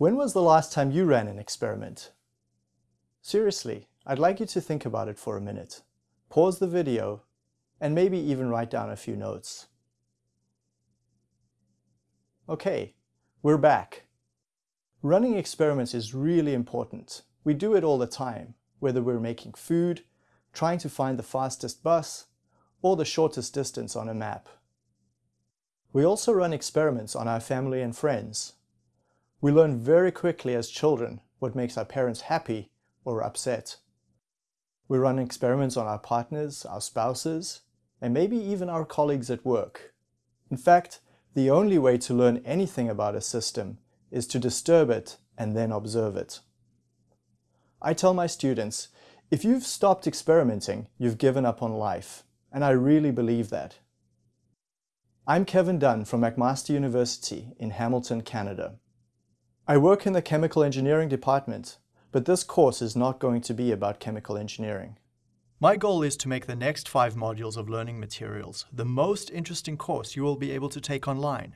When was the last time you ran an experiment? Seriously, I'd like you to think about it for a minute. Pause the video and maybe even write down a few notes. Okay, we're back. Running experiments is really important. We do it all the time, whether we're making food, trying to find the fastest bus, or the shortest distance on a map. We also run experiments on our family and friends. We learn very quickly as children what makes our parents happy or upset. We run experiments on our partners, our spouses, and maybe even our colleagues at work. In fact, the only way to learn anything about a system is to disturb it and then observe it. I tell my students, if you've stopped experimenting, you've given up on life, and I really believe that. I'm Kevin Dunn from McMaster University in Hamilton, Canada. I work in the chemical engineering department, but this course is not going to be about chemical engineering. My goal is to make the next five modules of learning materials the most interesting course you will be able to take online.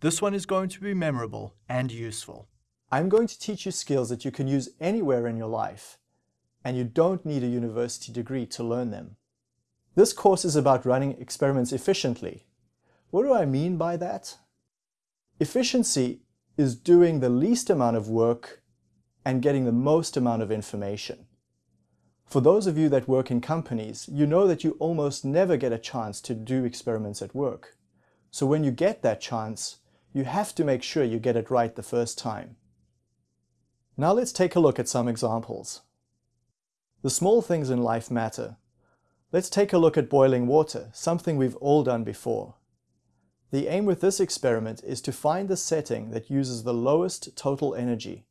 This one is going to be memorable and useful. I'm going to teach you skills that you can use anywhere in your life, and you don't need a university degree to learn them. This course is about running experiments efficiently. What do I mean by that? Efficiency is doing the least amount of work and getting the most amount of information. For those of you that work in companies, you know that you almost never get a chance to do experiments at work. So when you get that chance, you have to make sure you get it right the first time. Now let's take a look at some examples. The small things in life matter. Let's take a look at boiling water, something we've all done before. The aim with this experiment is to find the setting that uses the lowest total energy.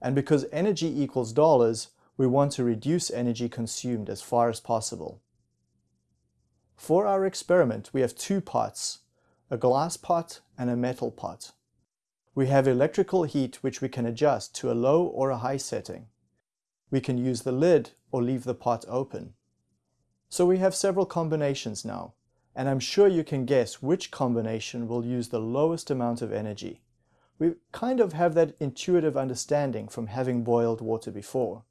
And because energy equals dollars, we want to reduce energy consumed as far as possible. For our experiment, we have two pots, a glass pot and a metal pot. We have electrical heat which we can adjust to a low or a high setting. We can use the lid or leave the pot open. So we have several combinations now, and I'm sure you can guess which combination will use the lowest amount of energy. We kind of have that intuitive understanding from having boiled water before.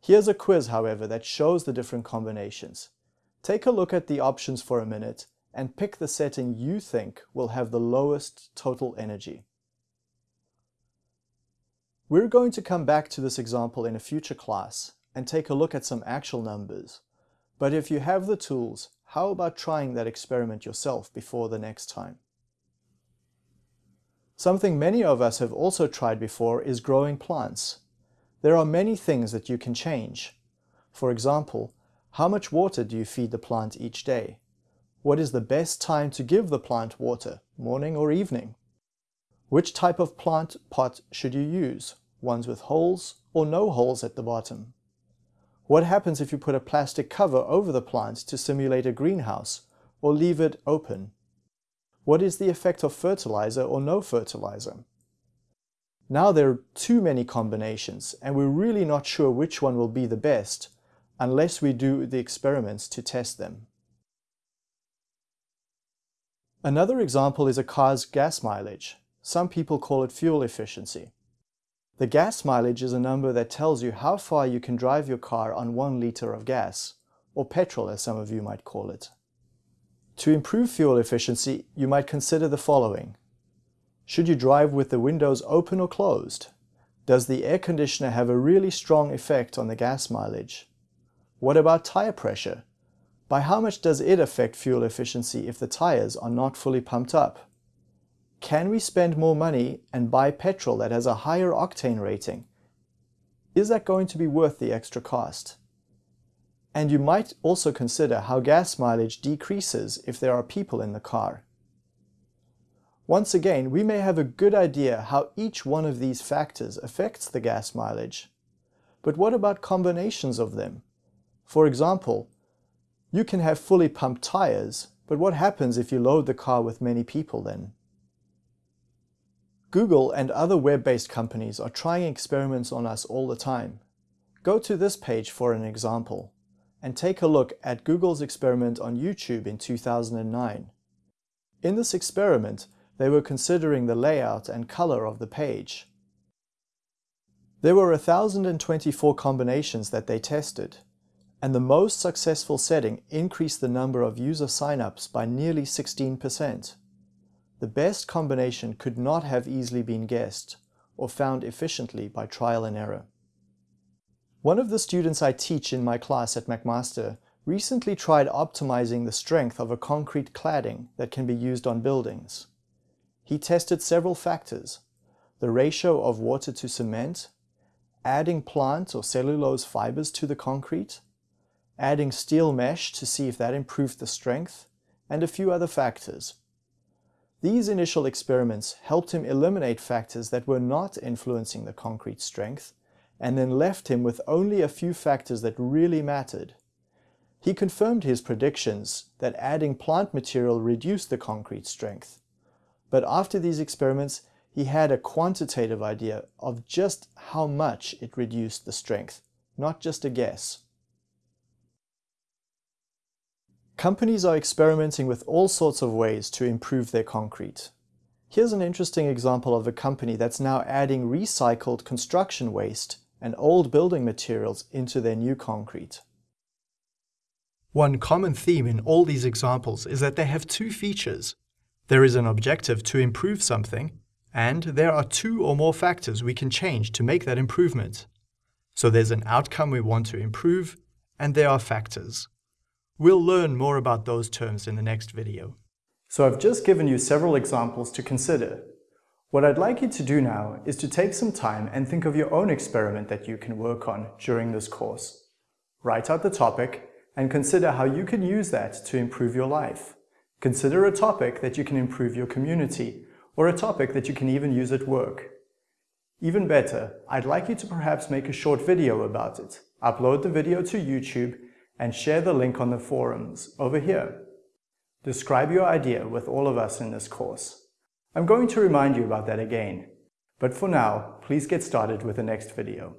Here's a quiz, however, that shows the different combinations. Take a look at the options for a minute and pick the setting you think will have the lowest total energy. We're going to come back to this example in a future class and take a look at some actual numbers. But if you have the tools, how about trying that experiment yourself before the next time? Something many of us have also tried before is growing plants. There are many things that you can change. For example, how much water do you feed the plant each day? What is the best time to give the plant water, morning or evening? Which type of plant pot should you use, ones with holes or no holes at the bottom? What happens if you put a plastic cover over the plant to simulate a greenhouse, or leave it open? What is the effect of fertilizer or no fertilizer? Now there are too many combinations and we're really not sure which one will be the best unless we do the experiments to test them. Another example is a car's gas mileage. Some people call it fuel efficiency. The gas mileage is a number that tells you how far you can drive your car on one liter of gas, or petrol as some of you might call it. To improve fuel efficiency, you might consider the following. Should you drive with the windows open or closed? Does the air conditioner have a really strong effect on the gas mileage? What about tire pressure? By how much does it affect fuel efficiency if the tires are not fully pumped up? Can we spend more money and buy petrol that has a higher octane rating? Is that going to be worth the extra cost? And you might also consider how gas mileage decreases if there are people in the car. Once again, we may have a good idea how each one of these factors affects the gas mileage. But what about combinations of them? For example, you can have fully pumped tires, but what happens if you load the car with many people then? Google and other web-based companies are trying experiments on us all the time. Go to this page for an example and take a look at Google's experiment on YouTube in 2009. In this experiment, they were considering the layout and color of the page. There were 1,024 combinations that they tested, and the most successful setting increased the number of user signups by nearly 16%. The best combination could not have easily been guessed or found efficiently by trial and error. One of the students I teach in my class at McMaster recently tried optimizing the strength of a concrete cladding that can be used on buildings. He tested several factors, the ratio of water to cement, adding plant or cellulose fibers to the concrete, adding steel mesh to see if that improved the strength, and a few other factors. These initial experiments helped him eliminate factors that were not influencing the concrete strength and then left him with only a few factors that really mattered. He confirmed his predictions that adding plant material reduced the concrete strength. But after these experiments, he had a quantitative idea of just how much it reduced the strength, not just a guess. Companies are experimenting with all sorts of ways to improve their concrete. Here's an interesting example of a company that's now adding recycled construction waste and old building materials into their new concrete. One common theme in all these examples is that they have two features. There is an objective to improve something, and there are two or more factors we can change to make that improvement. So there's an outcome we want to improve, and there are factors. We'll learn more about those terms in the next video. So I've just given you several examples to consider. What I'd like you to do now is to take some time and think of your own experiment that you can work on during this course. Write out the topic and consider how you can use that to improve your life. Consider a topic that you can improve your community or a topic that you can even use at work. Even better, I'd like you to perhaps make a short video about it, upload the video to YouTube and share the link on the forums over here. Describe your idea with all of us in this course. I'm going to remind you about that again. But for now, please get started with the next video.